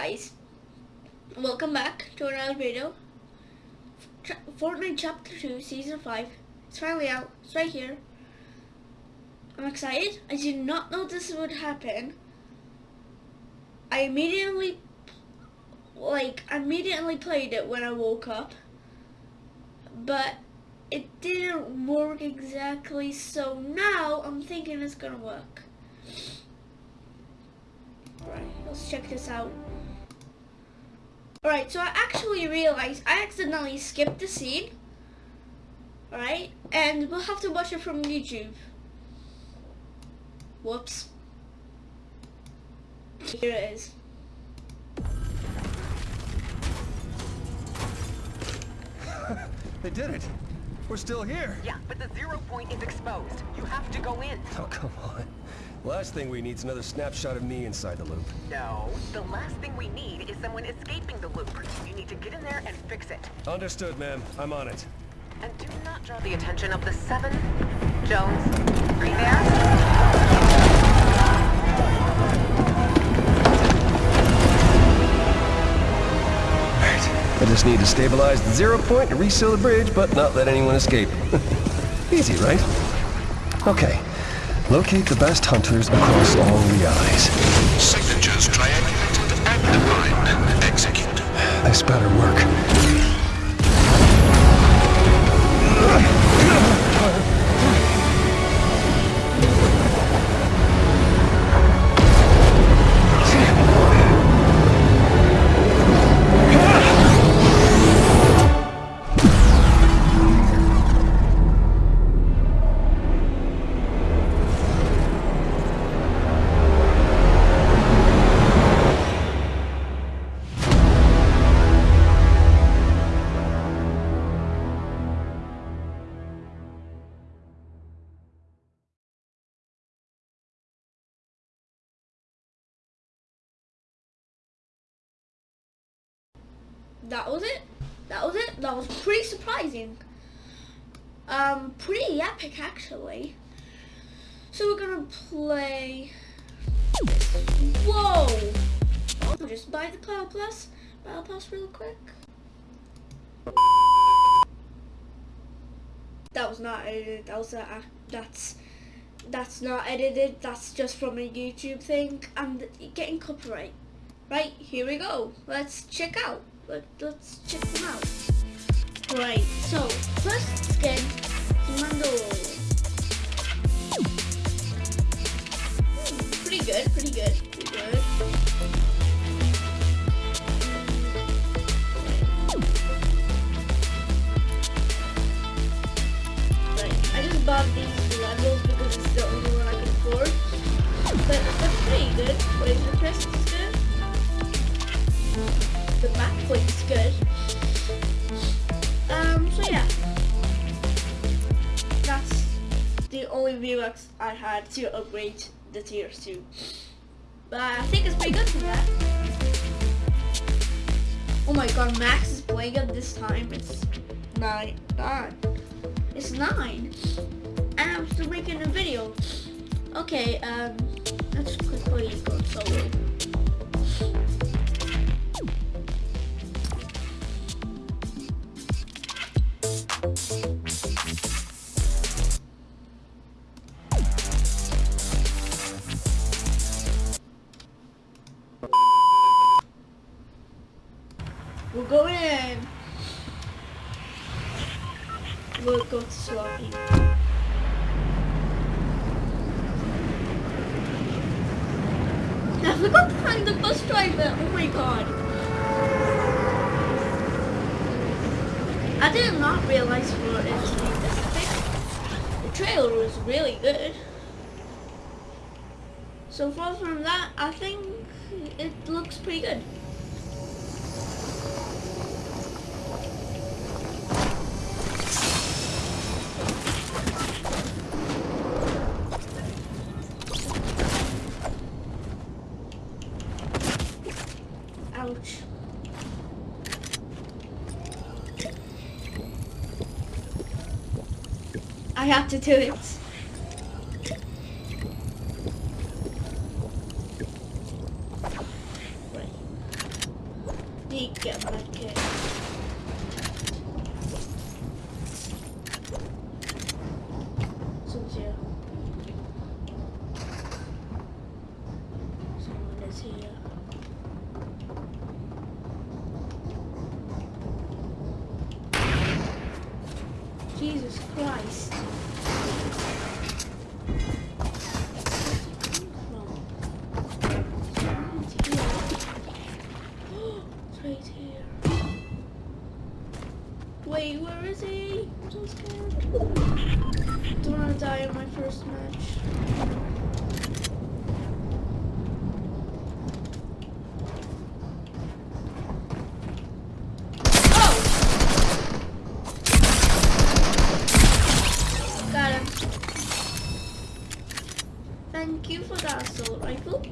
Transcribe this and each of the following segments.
guys, welcome back to another video. Fortnite Chapter 2, Season 5. It's finally out. It's right here. I'm excited. I did not know this would happen. I immediately, like, immediately played it when I woke up. But it didn't work exactly, so now I'm thinking it's gonna work. Right, let's check this out. Alright, so I actually realized I accidentally skipped the scene. Alright, and we'll have to watch it from YouTube. Whoops. Here it is. they did it. We're still here. Yeah, but the zero point is exposed. You have to go in. Oh, come on. Last thing we need is another snapshot of me inside the loop. No, the last thing we need is someone escaping the loop. You need to get in there and fix it. Understood, ma'am. I'm on it. And do not draw the attention of the seven. Jones, are you there? I just need to stabilize the zero point and reseal the bridge, but not let anyone escape. Easy, right? Okay. Locate the best hunters across all the eyes. Signatures triangulated and defined. Execute. This better work. That was it. That was it. That was pretty surprising. Um, pretty epic actually. So we're gonna play. Whoa! I'll just buy the Battle Pass, Battle Pass real quick. That was not edited. That was a, uh, that's that's not edited. That's just from a YouTube thing. and getting copyright. Right here we go. Let's check out let, let's check them out. Right, so first skin, Commando. Hmm, pretty good, pretty good, pretty good. Right, I just bought these levels because it's the only one I can. But that's pretty good. Razor Crest is good the back looks good. Um, so yeah. That's the only V-Bucks I had to upgrade the tiers to. But I think it's pretty good for that. Oh my god, Max is playing it this time. It's nine, nine. It's nine. And I'm still making a video. Okay, um, let's quickly go solo. Forgot to find the bus driver. Oh my god. I did not realize for it to this epic. The trailer was really good. So far from that, I think it looks pretty good. Ouch. I have to do it. A med kit. Someone's here. Someone is here. Jesus Christ. It's right here. Wait, where is he? I'm so scared. Don't want to die in my first match. Oh! Got him. Thank you for that assault rifle.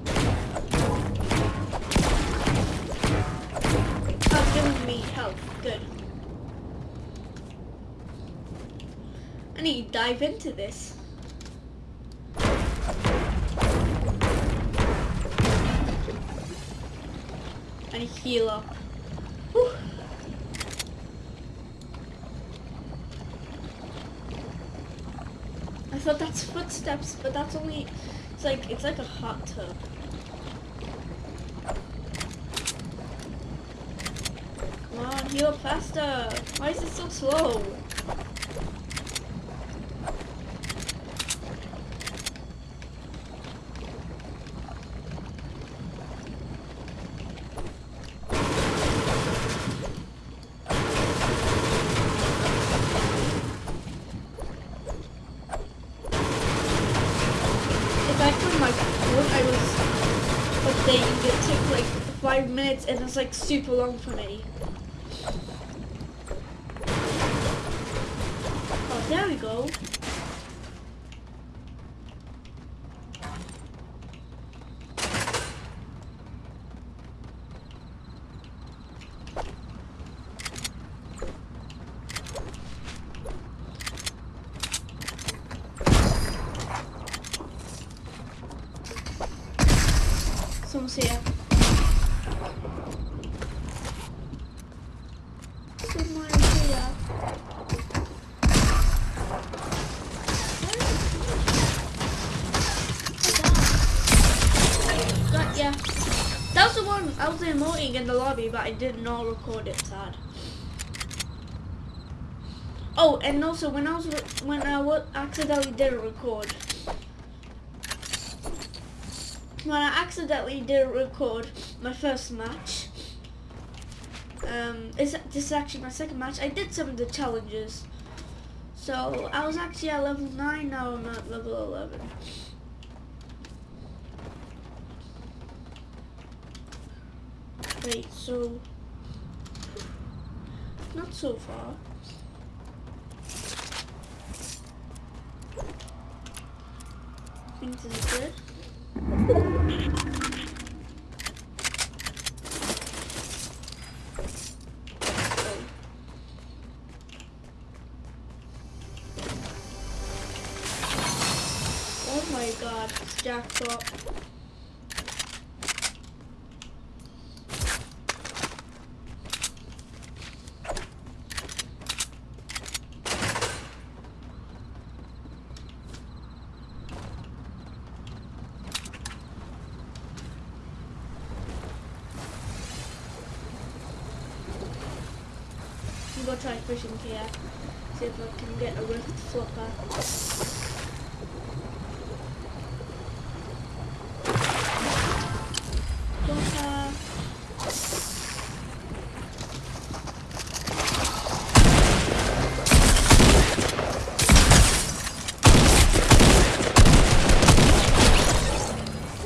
Oh, giving me health. Good. I need to dive into this. I need to heal up. Whew. I thought that's footsteps, but that's only it's like it's like a hot tub. Come on, heal faster. Why is it so slow? If I put my phone, I was updating it took like five minutes and it's like super long for me. Oh, there we go. Someone's here. Someone's here. Got. That was the one I was emoting in the lobby, but I did not record it. Sad. Oh, and also when I was when I wa- accidentally didn't record, when I accidentally didn't record my first match. Um, is this is actually my second match. I did some of the challenges, so I was actually at level nine. Now I'm at level eleven. Wait, so not so far. I think this is good. Jackpot. I'm gonna try fishing here. See if I can get a rift. Flopper.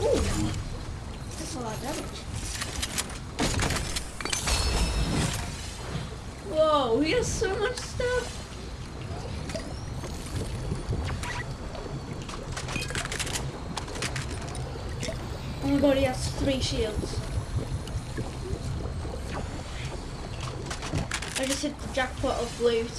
Ooh, that's a lot of damage. Whoa, he has so much stuff. Oh my god, he has three shields. I just hit the jackpot of loot.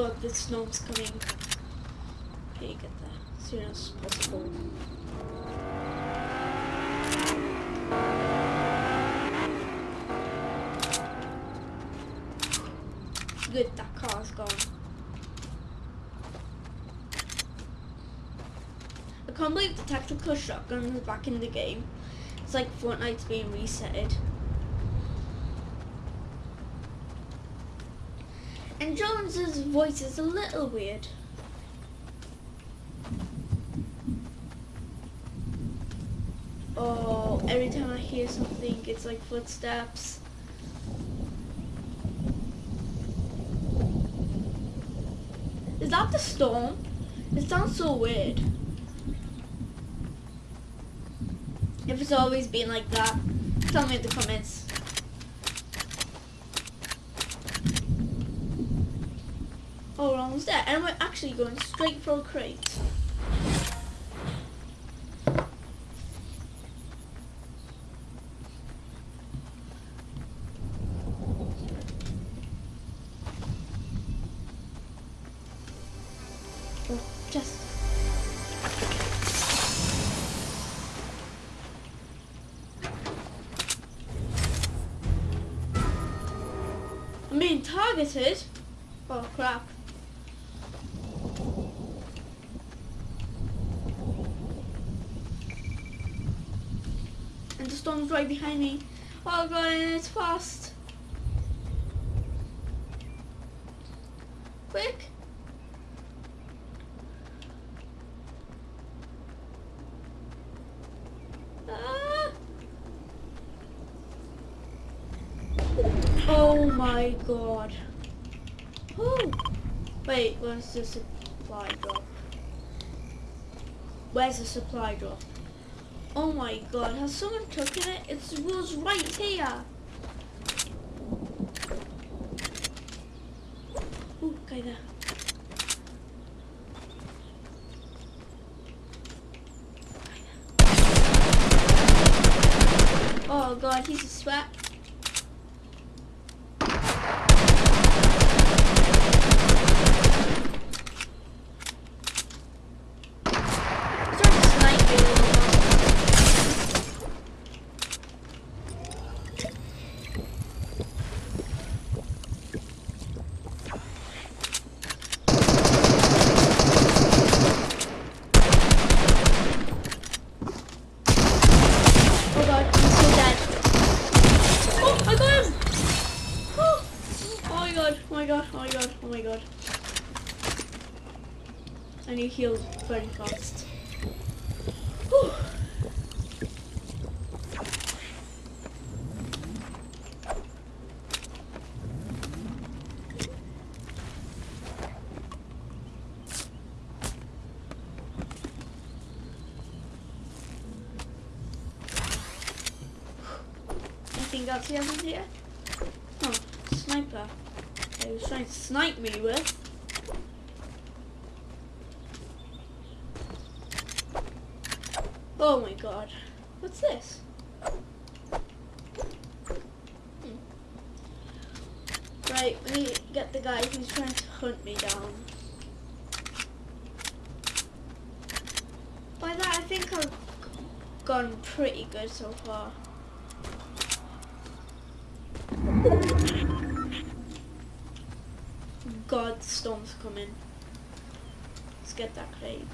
god, the snow's coming. Okay, get there as soon as possible. Good, that car's gone. I can't believe the tactical shotgun is back in the game. It's like Fortnite's being resetted. And Jones's voice is a little weird. Oh, every time I hear something, it's like footsteps. Is that the storm? It sounds so weird. If it's always been like that, tell me in the comments. Oh, we're almost there. And we're actually going straight for a crate. Behind me. Oh god, it's fast. Quick. Ah. Oh my god. Whew. Wait, where's the supply drop? Where's the supply drop? Oh my god, has someone taken it? It was right here. Ooh, guy there. Oh god, he's a sweat. He's trying to snipe me a little bit. Oh god, he's so dead. Oh, I got him! Oh, oh my god, oh my god, oh my god, oh my god. I need heal very fast. Whew. Anything else he has in here? Oh, sniper. He was trying to snipe me with. Oh my god. What's this? Hmm. Right, we need to get the guy who's trying to hunt me down. By that, I think I've gone pretty good so far. God, storm's coming. Let's get that crate.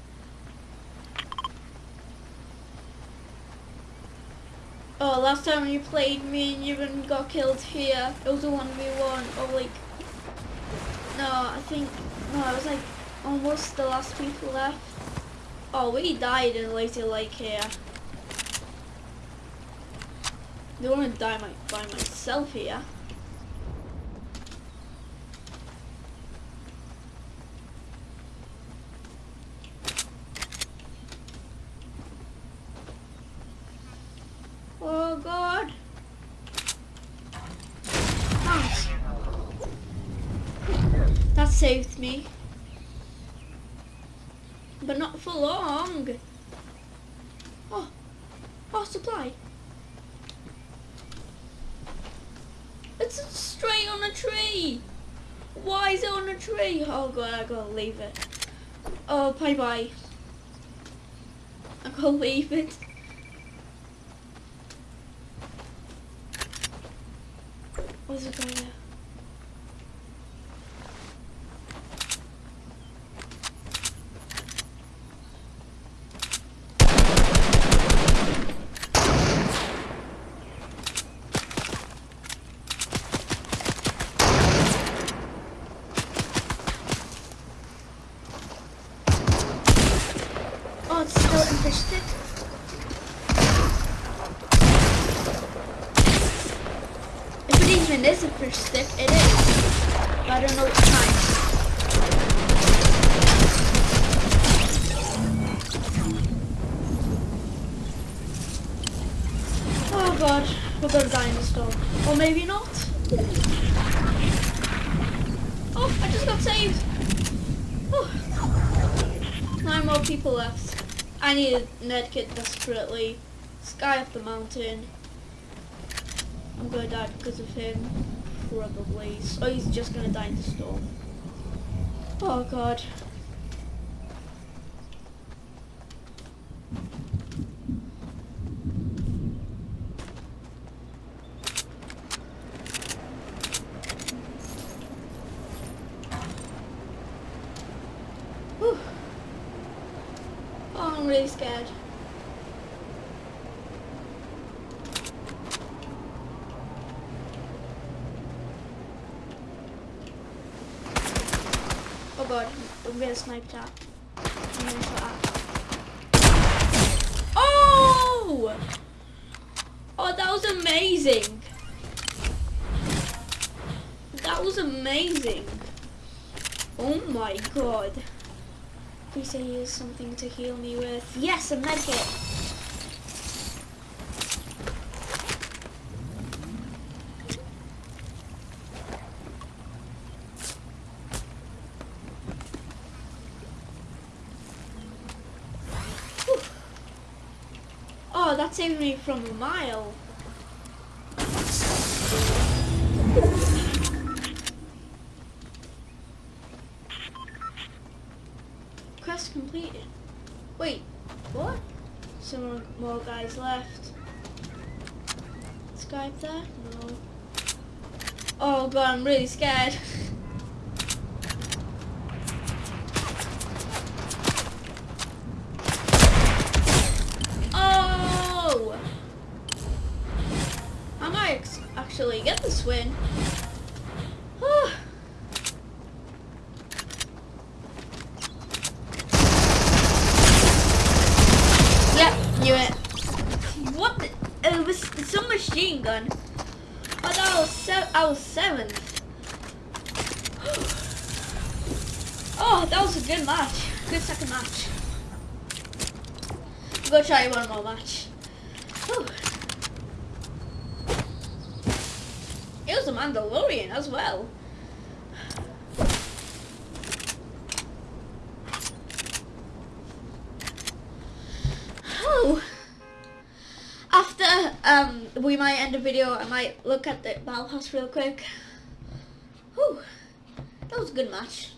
Oh, last time you played, me and you even got killed here. It was a 1v1, or like... No, I think... No, it was like almost the last people left. Oh, we died in Lazy Lake here. Don't want to die my, by myself here. Oh god. Thanks. That saved me. But not for long. Oh. Oh, supply. It's a stray on a tree. Why is it on a tree? Oh god, I gotta leave it. Oh, bye bye. I gotta leave it. It going now? Oh, it's still infested. If it even is a fish stick, it is. But I don't know what kind. Oh god, we're gonna die in the storm. Or maybe not. Oh, I just got saved. Oh. Nine more people left. I need a medkit desperately. Sky up the mountain. I'm gonna die because of him. Probably. Oh, he's just gonna die in the storm. Oh god. Whew. Oh, I'm really scared. Oh god, I'm getting sniped at. I'm getting shot at. Oh! Oh, that was amazing. That was amazing. Oh my god. Please say he has something to heal me with. Yes, a medkit. Whew. Oh, that saved me from a mile. Quest completed. Wait, what? Some more guys left. Skype there? No. Oh god, I'm really scared. oh! I might ex- actually get this win. Ah. Yep, knew it. What? The, it was some machine gun. I thought I was se- I was seventh. Oh, that was a good match. Good second match. I'm gonna try one more match. Whew. It was a Mandalorian as well. Oh. After um we might end the video, I might look at the battle pass real quick. Whew. That was a good match.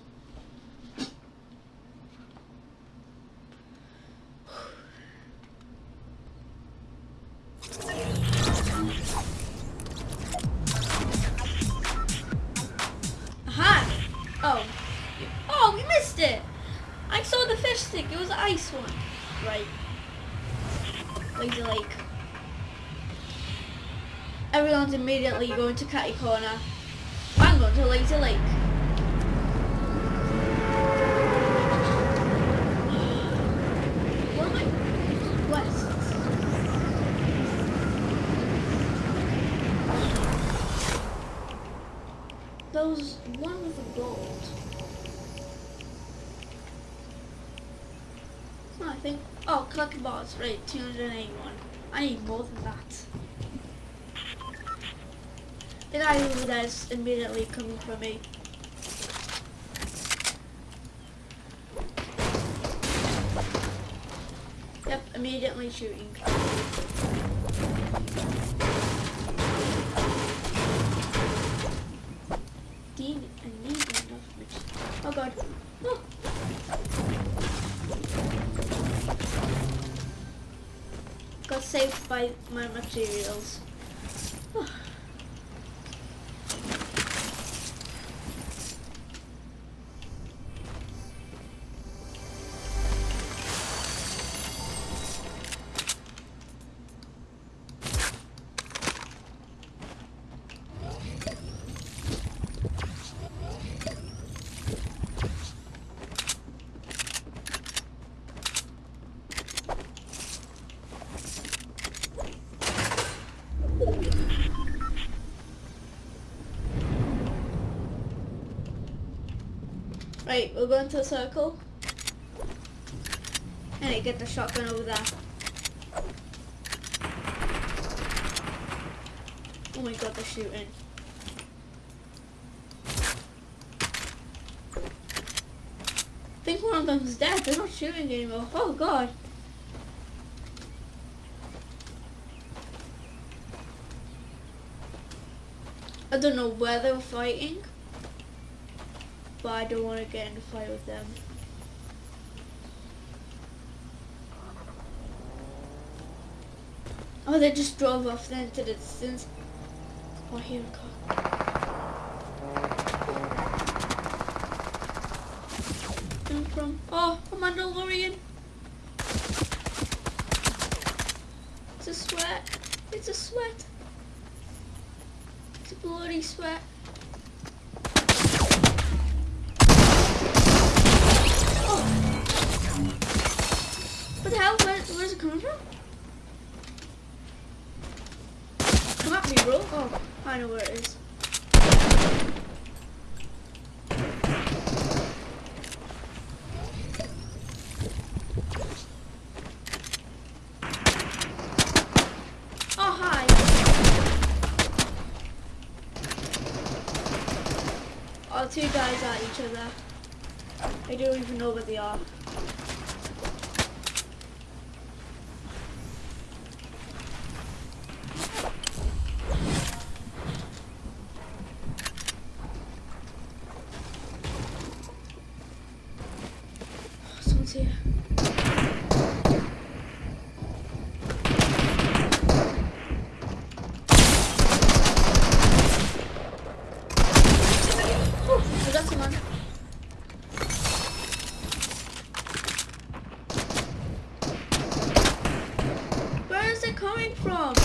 Going to Catty Corner. I'm going to Lazy Lake. What I? Those one with the gold. I think. Oh, collect bars. Right, 281. I need more than that. The guy there is immediately coming for me. Yep, immediately shooting. I need Oh god. Oh. Got saved by my materials. Oh. Right, we're going to a circle. And I get the shotgun over there. Oh my god, they're shooting. I think one of them's dead. They're not shooting anymore. Oh god. I don't know where they were fighting but I don't want to get in a fight with them. Oh, they just drove off then into the distance. Oh, here we go. Come from? Oh, a Mandalorian. It's a sweat. It's a sweat. It's a bloody sweat. What the hell? Where, where's it coming from? Come at me, bro. Oh, I know where it is. Oh, hi. Oh, two guys at each other. I don't even know what they are. Someone's here. Oh, I got someone. Where is it coming from?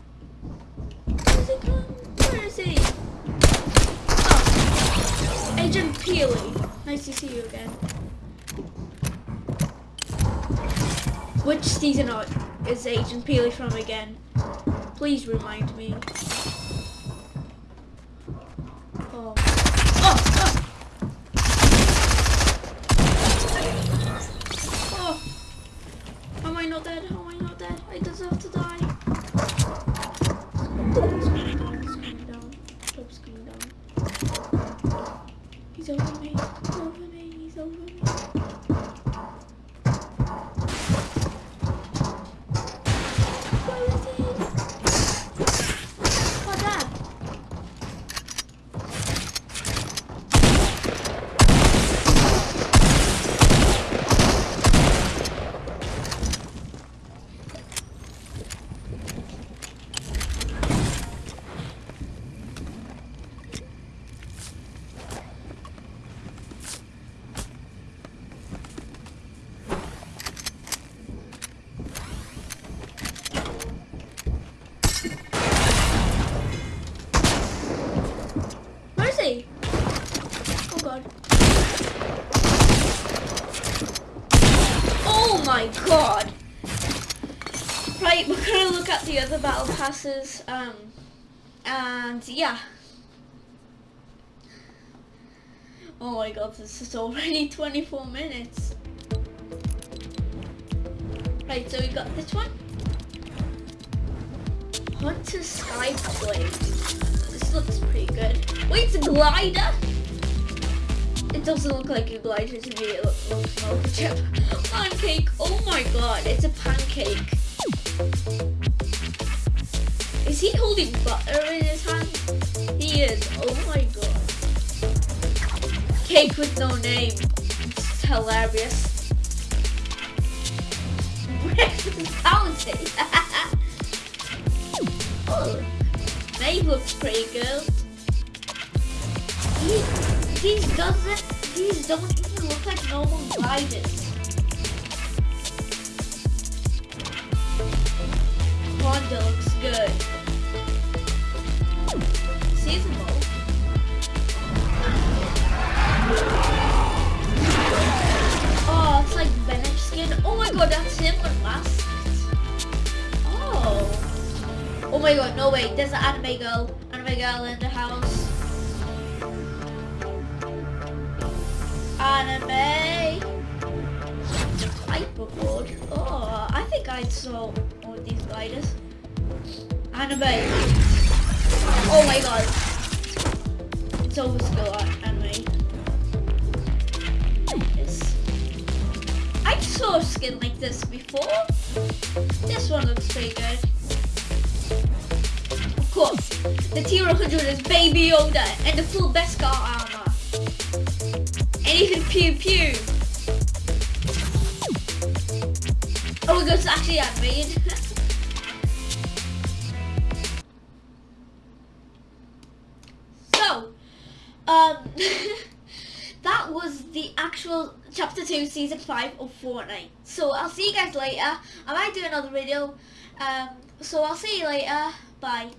Where is it coming? Where is he? Oh, Agent Peely. Nice to see you again. Which season are- Agent Peely from again? Please remind me. Oh. Oh! Oh! Oh! Am I not dead? Am I not dead? I deserve to die. At the other battle passes. Um, and yeah. Oh my god, this is already 24 minutes. Right, so we got this one. Hunter Sky Blade. This looks pretty good. Wait, it's a glider? It doesn't look like a glider to me. It looks like a chip. Pancake. Oh my god, it's a pancake. Is he holding butter in his hand? He is. Oh my god. Cake with no name. It's hilarious. Breakfast oh, looks pretty good. These, these doesn't, these don't even look like normal gliders. Honda looks good. Oh, it's like skin. Oh my god, that's him with masks. Oh. Oh my god, no wait, there's an anime girl. Anime girl in the house. Anime. Hyperboard. Oh, I think I saw all these gliders. Anime. Oh my god. It's over skill anime. This. I saw a skin like this before. This one looks pretty good. Of course, the tier 100 is Baby Yoda and the full Beskar armor. And even Pew Pew. Oh my god, it's actually animated. Chapter 2 season 5 of Fortnite. So I'll see you guys later. I might do another video. Um, so I'll see you later. Bye.